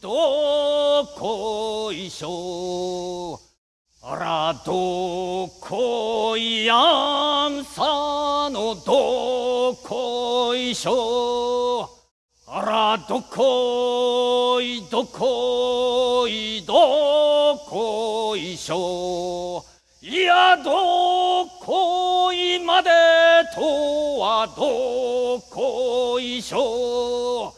どこいしょあらどこいやんさのどこいしょあらどこいどこいどこいしょいやどこいまでとはどこいしょ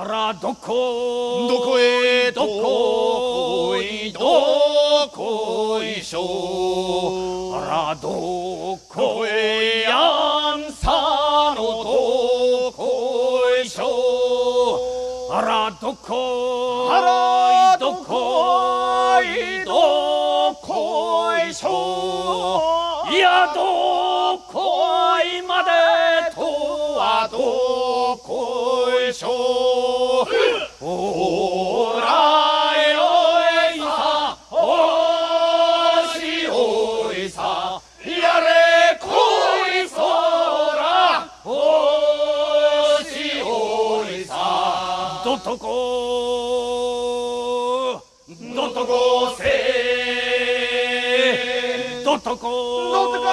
あらどこどこへどこいどこいしょあらどこへやんさのどこいしょあらどこあらどこいどこいしょいやどこょう。ほらよいさ、おしほいさ、やれこいそら、おしほいさ、どとこ、どとこせ、どとこ、どとこ、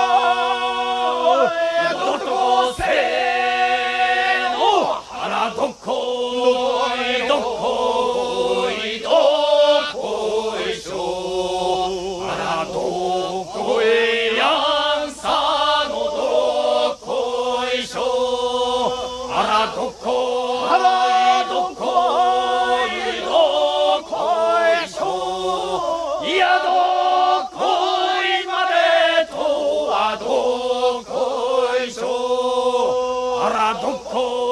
どとこせ。と